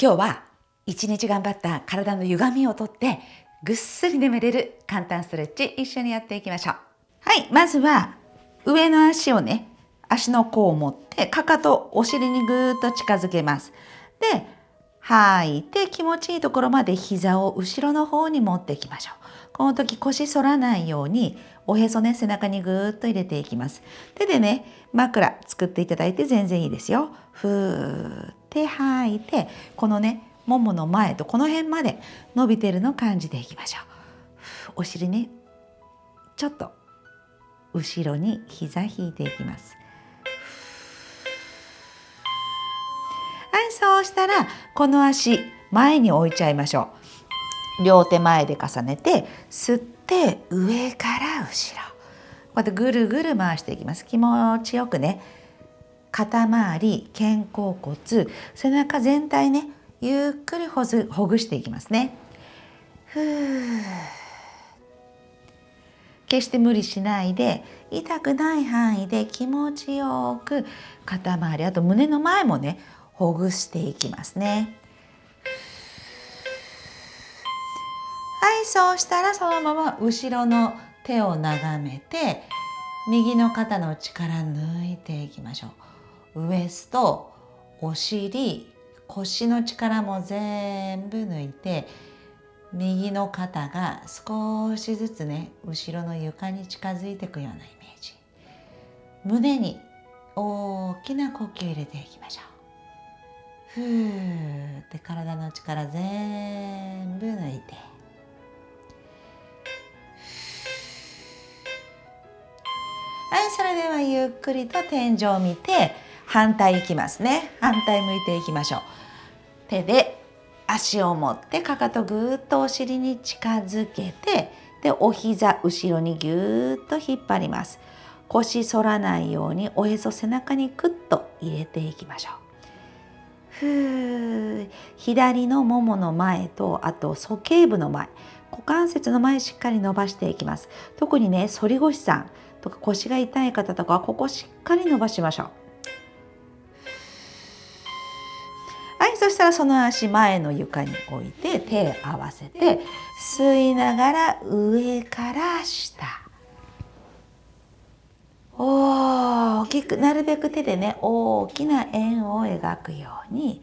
今日は一日頑張った体の歪みをとってぐっすり眠れる簡単ストレッチ一緒にやっていきましょう。はいまずは上の足をね足の甲を持ってかかとお尻にぐーっと近づけます。で吐いて気持ちいいところまで膝を後ろの方に持っていきましょう。この時腰反らないようにおへそね背中にぐーっと入れていきます。手でね枕作っていただいて全然いいですよ。ふーって吐いてこのねももの前とこの辺まで伸びてるのを感じていきましょう。お尻ねちょっと後ろに膝引いていきます。はいそうしたらこの足前に置いちゃいましょう。両手前で重ねて吸って上から後ろ。こうやってぐるぐる回していきます。気持ちよくね。肩周り肩甲骨背中全体ねゆっくりほずほぐしていきますね。ふー決して無理しないで痛くない範囲で気持ちよく肩周りあと胸の前もねほぐしていきますね。はいそうしたらそのまま後ろの手を眺めて右の肩の力抜いていきましょう。ウエストお尻腰の力も全部抜いて右の肩が少しずつね後ろの床に近づいていくようなイメージ。胸に大きな呼吸入れていきましょう。ふーって体の力全部抜いて。はいそれではゆっくりと天井を見て反対いきますね。反対向いていきましょう。手で足を持ってかかとぐーっとお尻に近づけてでお膝後ろにぎゅーっと引っ張ります。腰反らないようにおへそ背中にクッと入れていきましょう。ふー左のももの前とあと鼠径部の前。股関節の前しっかり伸ばしていきます。特にね反り腰さんとか腰が痛い方とかはここしっかり伸ばしましょう。そしたらその足前の床に置いて手合わせて吸いながら上から下。大きくなるべく手でね大きな円を描くように。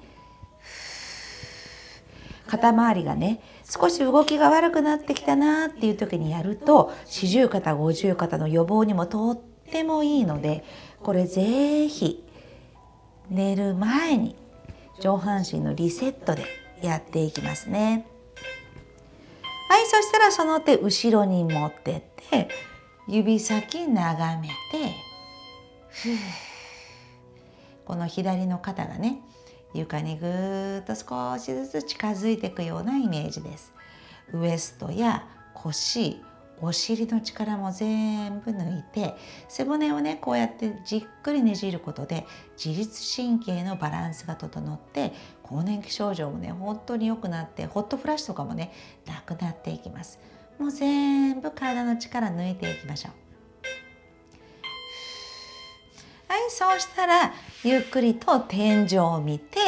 肩周りがね少し動きが悪くなってきたなっていう時にやると四十肩五十肩の予防にもとってもいいのでこれぜひ寝る前に上半身のリセットでやっていきますね。はいそしたらその手後ろに持ってって指先眺めてこの左の肩がね床にぐーっと少しずつ近づいていくようなイメージです。ウエストや腰お尻の力も全部抜いて背骨をねこうやってじっくりねじることで自律神経のバランスが整って更年期症状もね本当に良くなってホットフラッシュとかもねなくなっていきます。もう全部体の力抜いていきましょう。はいそうしたらゆっくりと天井を見て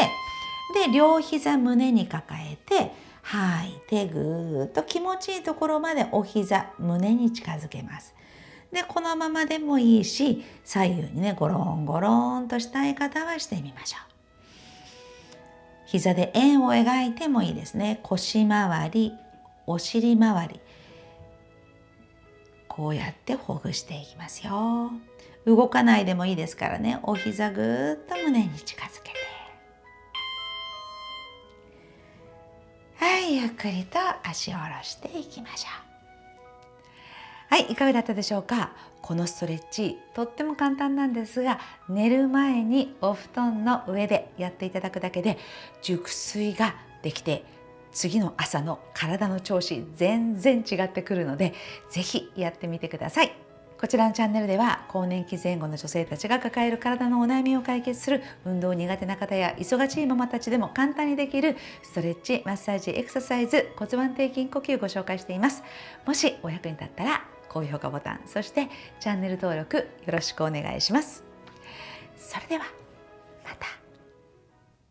で両膝胸に抱えて吐いてぐーっと気持ちいいところまでお膝胸に近づけます。でこのままでもいいし左右にねゴロンゴロンとしたい方はしてみましょう。膝で円を描いてもいいですね。腰回りお尻回りこうやってほぐしていきますよ。動かないでもいいですからねお膝ぐーっと胸に近づけゆっくりと足を下ろしていきましょうはいいかがだったでしょうか？このストレッチとっても簡単なんですが寝る前にお布団の上でやっていただくだけで熟睡ができて次の朝の体の調子全然違ってくるので是非やってみてください。こちらのチャンネルでは更年期前後の女性たちが抱える体のお悩みを解決する運動苦手な方や忙しいママたちでも簡単にできるストレッチマッサージエクササイズ骨盤底筋呼吸をご紹介しています。もしお役に立ったら高評価ボタンそしてチャンネル登録よろしくお願いします。それではまた。